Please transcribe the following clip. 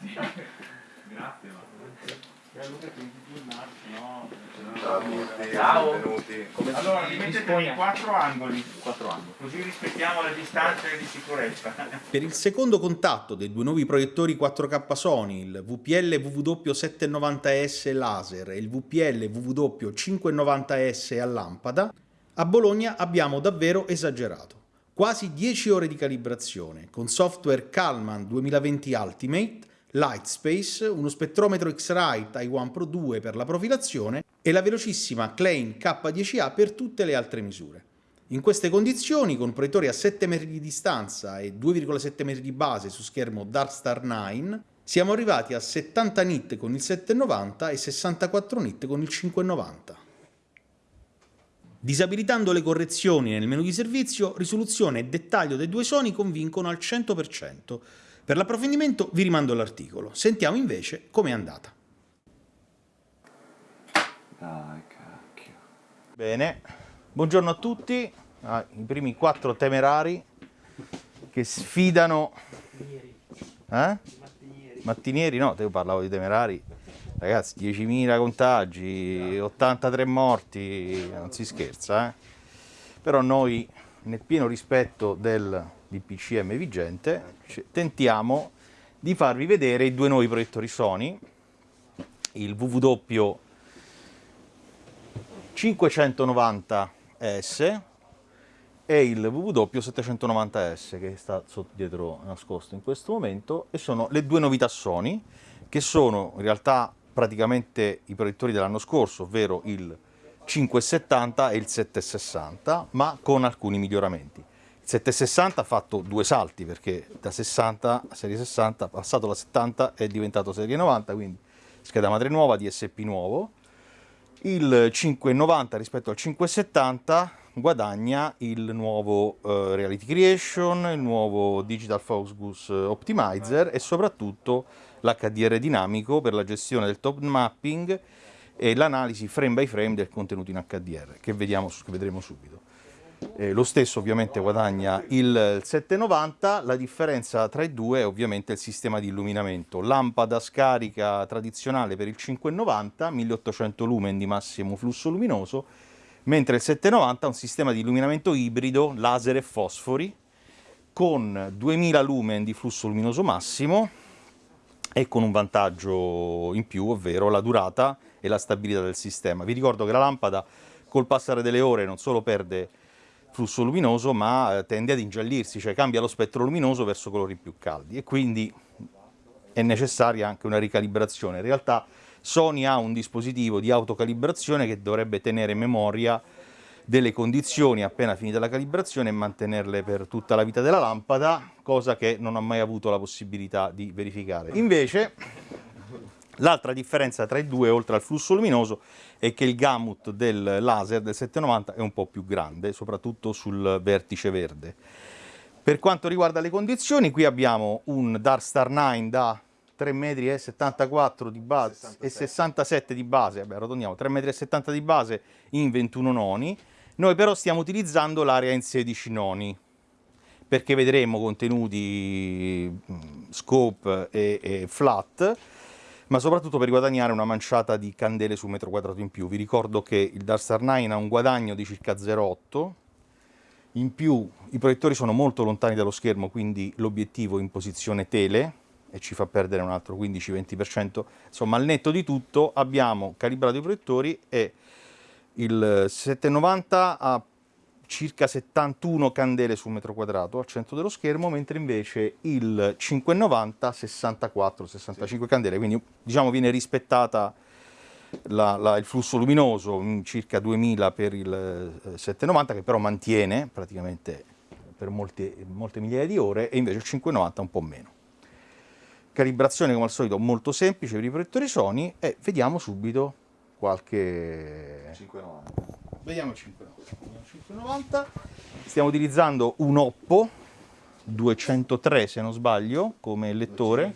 Grazie. Ciao benvenuti. Allora, li mettete in quattro angoli, Quattro anni. così rispettiamo le distanze di sicurezza. Per il secondo contatto dei due nuovi proiettori 4K Sony, il VPL WW790S laser e il VPL WW590S a lampada, a Bologna abbiamo davvero esagerato. Quasi 10 ore di calibrazione, con software Kalman 2020 Ultimate, Lightspace, uno spettrometro X-Ray Taiwan Pro 2 per la profilazione e la velocissima Klein K10A per tutte le altre misure. In queste condizioni, con proiettori a 7 metri di distanza e 2,7 metri di base su schermo Darkstar 9, siamo arrivati a 70 nit con il 790 e 64 nit con il 590. Disabilitando le correzioni nel menu di servizio, risoluzione e dettaglio dei due suoni convincono al 100%. Per l'approfondimento vi rimando all'articolo. Sentiamo invece com'è andata. Dai, cacchio. Bene, buongiorno a tutti, Ah, i primi quattro temerari che sfidano... Eh? Mattinieri, no, te io parlavo di temerari. Ragazzi, 10.000 contagi, 83 morti, non si scherza, eh? Però noi, nel pieno rispetto del DPCM vigente, tentiamo di farvi vedere i due nuovi proiettori Sony, il WW 590S e il WW 790S che sta sotto dietro nascosto in questo momento e sono le due novità Sony che sono in realtà praticamente i proiettori dell'anno scorso, ovvero il 570 e il 760, ma con alcuni miglioramenti. Il 760 ha fatto due salti perché da 60 a serie 60, passato la 70 è diventato serie 90, quindi scheda madre nuova, DSP nuovo. Il 590 rispetto al 570 guadagna il nuovo eh, Reality Creation, il nuovo Digital Focus Optimizer e soprattutto l'HDR dinamico per la gestione del top mapping e l'analisi frame by frame del contenuto in HDR che, vediamo, che vedremo subito. Eh, lo stesso ovviamente guadagna il 790, la differenza tra i due è ovviamente il sistema di illuminamento. Lampada scarica tradizionale per il 590, 1800 lumen di massimo flusso luminoso, mentre il 790 ha un sistema di illuminamento ibrido, laser e fosfori, con 2000 lumen di flusso luminoso massimo e con un vantaggio in più, ovvero la durata e la stabilità del sistema. Vi ricordo che la lampada col passare delle ore non solo perde flusso luminoso, ma eh, tende ad ingiallirsi, cioè cambia lo spettro luminoso verso colori più caldi e quindi è necessaria anche una ricalibrazione. In realtà Sony ha un dispositivo di autocalibrazione che dovrebbe tenere memoria delle condizioni appena finita la calibrazione e mantenerle per tutta la vita della lampada, cosa che non ho mai avuto la possibilità di verificare. Invece, l'altra differenza tra i due, oltre al flusso luminoso, è che il gamut del laser del 790 è un po' più grande, soprattutto sul vertice verde. Per quanto riguarda le condizioni, qui abbiamo un Darkstar 9 da 3,74 m di base e 67 di base, vabbè arrotondiamo, 3,70 m di base in 21 noni, noi però stiamo utilizzando l'area in 16 noni, perché vedremo contenuti mh, scope e, e flat, ma soprattutto per guadagnare una manciata di candele su metro quadrato in più. Vi ricordo che il Darkstar 9 ha un guadagno di circa 0,8, in più i proiettori sono molto lontani dallo schermo, quindi l'obiettivo in posizione tele e ci fa perdere un altro 15-20%. Insomma, al netto di tutto abbiamo calibrato i proiettori e il 790 ha circa 71 candele su metro quadrato al centro dello schermo, mentre invece il 590 64-65 candele, quindi diciamo viene rispettata la- la- il flusso luminoso, mm, circa 2000 per il eh, 790, che però mantiene praticamente per molte, molte migliaia di ore, e invece il 590 un po' meno. Calibrazione come al solito molto semplice per i proiettori Sony e vediamo subito qualche 590. Vediamo il 590. Vediamo il 590. Stiamo utilizzando un Oppo 203 se non sbaglio come lettore.